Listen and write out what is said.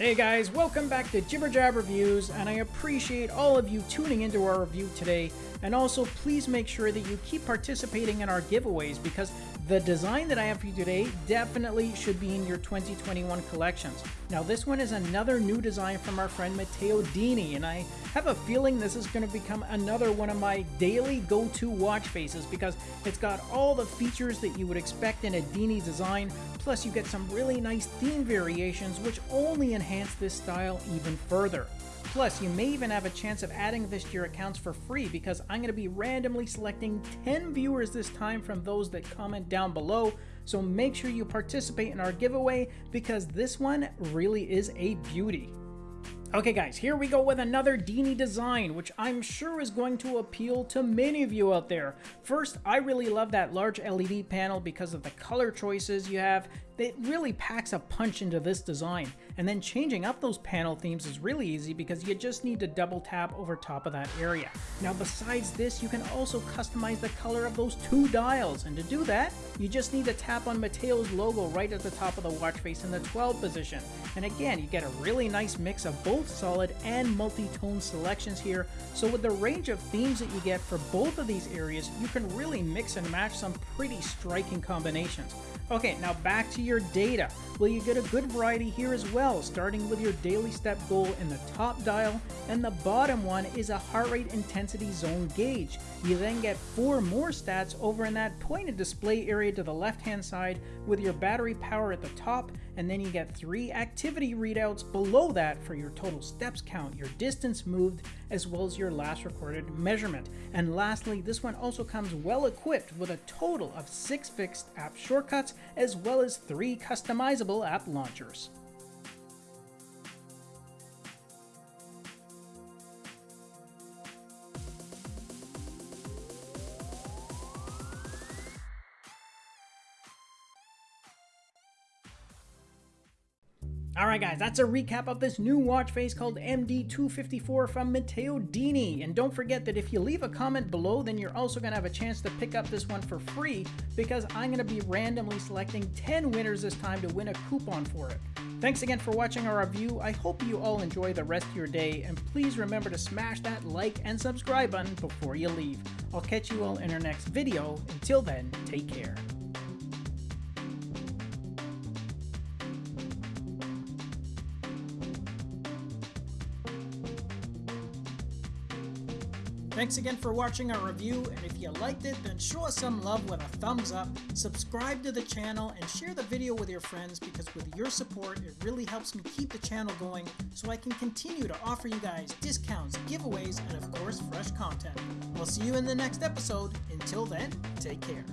Hey guys, welcome back to Jibber Jab Reviews, and I appreciate all of you tuning into our review today. And also, please make sure that you keep participating in our giveaways because the design that I have for you today definitely should be in your 2021 collections. Now, this one is another new design from our friend Matteo Dini, and I have a feeling this is going to become another one of my daily go-to watch faces because it's got all the features that you would expect in a Dini design, plus you get some really nice theme variations which only enhance this style even further. Plus, you may even have a chance of adding this to your accounts for free because I'm going to be randomly selecting 10 viewers this time from those that comment down below. So make sure you participate in our giveaway because this one really is a beauty. Okay guys, here we go with another Dini design, which I'm sure is going to appeal to many of you out there. First, I really love that large LED panel because of the color choices you have. It really packs a punch into this design. And then changing up those panel themes is really easy because you just need to double tap over top of that area. Now besides this, you can also customize the color of those two dials. And to do that, you just need to tap on Matteo's logo right at the top of the watch face in the 12 position. And again, you get a really nice mix of both solid and multi-tone selections here. So with the range of themes that you get for both of these areas, you can really mix and match some pretty striking combinations. Okay, now back to your data. Well, you get a good variety here as well, starting with your daily step goal in the top dial, and the bottom one is a heart rate intensity zone gauge. You then get four more stats over in that pointed display area to the left hand side with your battery power at the top, and then you get three activity readouts below that for your total steps count, your distance moved, as well as your last recorded measurement. And lastly, this one also comes well equipped with a total of six fixed app shortcuts as well as three customizable app launchers. Alright guys, that's a recap of this new watch face called MD254 from Matteo Dini. And don't forget that if you leave a comment below, then you're also going to have a chance to pick up this one for free because I'm going to be randomly selecting 10 winners this time to win a coupon for it. Thanks again for watching our review. I hope you all enjoy the rest of your day, and please remember to smash that like and subscribe button before you leave. I'll catch you all in our next video. Until then, take care. Thanks again for watching our review, and if you liked it, then show us some love with a thumbs up, subscribe to the channel, and share the video with your friends because with your support, it really helps me keep the channel going so I can continue to offer you guys discounts, giveaways, and of course, fresh content. We'll see you in the next episode. Until then, take care.